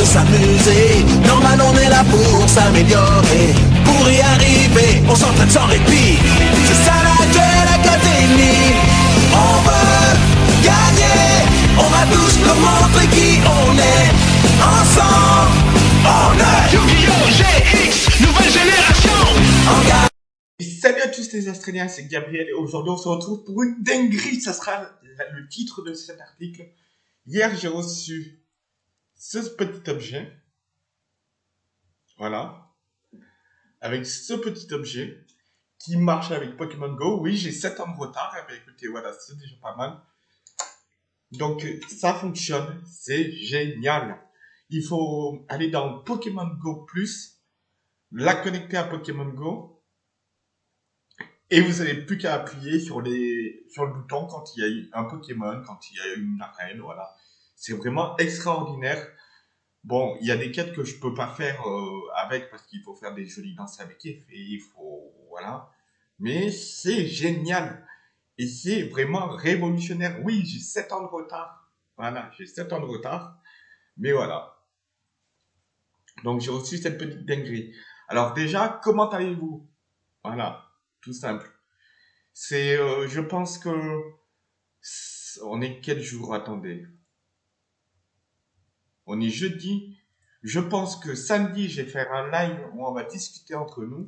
de s'amuser. Normal, on est là pour s'améliorer. Pour y arriver, on s'entraîne sans répit. C'est ça la Duel Académie. On veut gagner. On va tous nous montrer qui on est. Ensemble, on est Yu-Gi-Oh! GX, nouvelle génération. Salut à tous les Australiens, c'est Gabriel et aujourd'hui on se retrouve pour une dinguerie, ça sera le titre de cet article. Hier j'ai reçu ce petit objet, voilà, avec ce petit objet qui marche avec Pokémon Go. Oui, j'ai 7 ans de retard, bien, écoutez, voilà, c'est déjà pas mal. Donc ça fonctionne, c'est génial. Il faut aller dans Pokémon Go+, la connecter à Pokémon Go, et vous n'avez plus qu'à appuyer sur, les, sur le bouton quand il y a un Pokémon, quand il y a une arène, voilà. C'est vraiment extraordinaire. Bon, il y a des quêtes que je peux pas faire euh, avec parce qu'il faut faire des jolies danses avec et il faut, voilà. Mais c'est génial. Et c'est vraiment révolutionnaire. Oui, j'ai 7 ans de retard. Voilà, j'ai 7 ans de retard. Mais voilà. Donc j'ai reçu cette petite dinguerie. Alors déjà, comment allez-vous? Voilà tout simple. C'est, euh, je pense que on est quel jour? Attendez. On est jeudi. Je pense que samedi, je vais faire un live où on va discuter entre nous.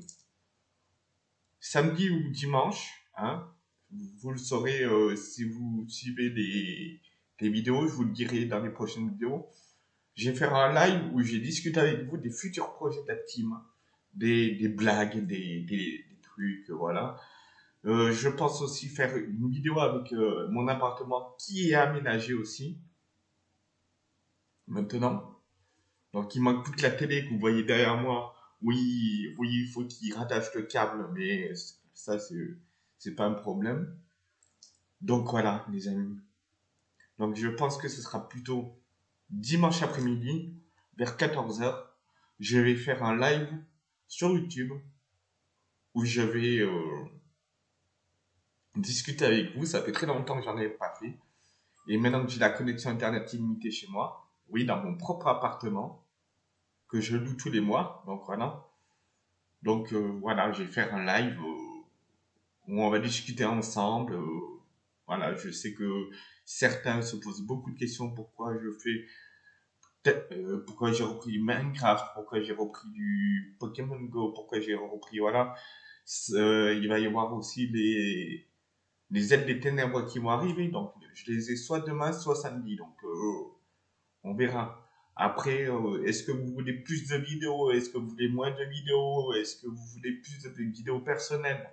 Samedi ou dimanche, hein. Vous le saurez euh, si vous suivez les, les vidéos. Je vous le dirai dans les prochaines vidéos. Je vais faire un live où j'ai discuté avec vous des futurs projets de la team, des, des blagues, des, des, des trucs, voilà. Euh, je pense aussi faire une vidéo avec euh, mon appartement qui est aménagé aussi. Maintenant. Donc il manque plus que la télé que vous voyez derrière moi. Oui, oui, il faut qu'il rattache le câble, mais ça c'est pas un problème. Donc voilà, les amis. Donc je pense que ce sera plutôt dimanche après-midi vers 14h. Je vais faire un live sur YouTube où je vais euh, discuter avec vous. Ça fait très longtemps que j'en ai pas fait. Et maintenant que j'ai la connexion Internet illimitée chez moi, oui, dans mon propre appartement, que je loue tous les mois, donc voilà. Donc euh, voilà, je vais faire un live euh, où on va discuter ensemble. euh, voilà, je sais que certains se posent beaucoup de questions pourquoi je fais pourquoi j'ai repris Minecraft, pourquoi j'ai repris du Pokémon Go, pourquoi j'ai repris, voilà. Il va y avoir aussi les, les ailes des ténèbres qui vont arriver, donc je les ai soit demain, soit samedi, on verra. Après, euh, est-ce que vous voulez plus de vidéos, est-ce que vous voulez moins de vidéos, est-ce que vous voulez plus de vidéos personnelles?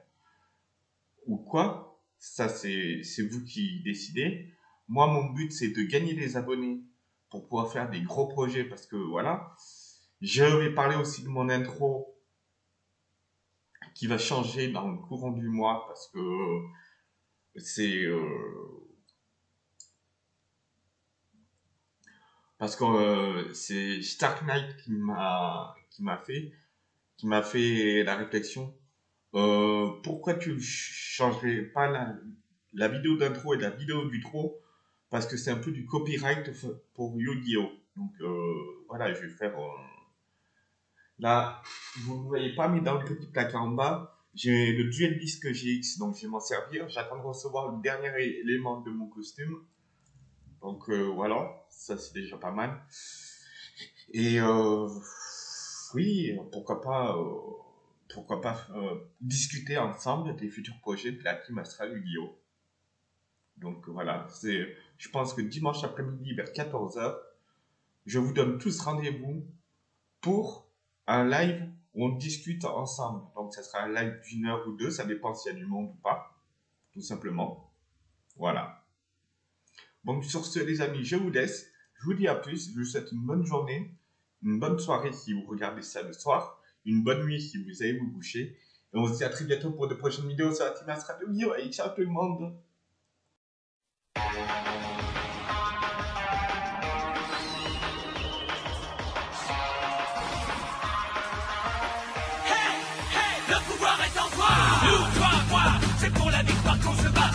Ou quoi? Ça, c'est vous qui décidez. Moi, mon but, c'est de gagner des abonnés pour pouvoir faire des gros projets parce que voilà. Je vais parler aussi de mon intro qui va changer dans le courant du mois parce que c'est euh, parce que euh, c'est Stark Knight qui m'a qui m'a fait qui m'a fait la réflexion. Euh, pourquoi tu changerais pas la, vidéo d'intro et la vidéo d'utro parce que c'est un peu du copyright pour Yu-Gi-Oh! Donc euh, voilà je vais faire là vous ne voyez pas mais dans le petit placard en bas. J'ai le duel disque GX donc je vais m'en servir. J'attends de recevoir le dernier élément de mon costume donc euh, voilà ça c'est déjà pas mal et euh, oui pourquoi pas euh, pourquoi pas euh, discuter ensemble des futurs projets de la team Astral Yu-Gi-Oh donc voilà c'est je pense que dimanche après-midi vers 14h je vous donne tous rendez-vous pour un live où on discute ensemble. Donc, ça sera un live d'une heure ou deux, ça dépend s'il y a du monde ou pas, tout simplement. Voilà. Donc, sur ce, les amis, je vous laisse. Je vous dis à plus. Je vous souhaite une bonne journée, une bonne soirée si vous regardez ça le soir, une bonne nuit si vous allez vous coucher. Et on se dit à très bientôt pour de prochaines vidéos sur la Team Astra de! Et ciao tout le monde! Le pouvoir est en toi Nous, toi, moi C'est pour la victoire qu'on se bat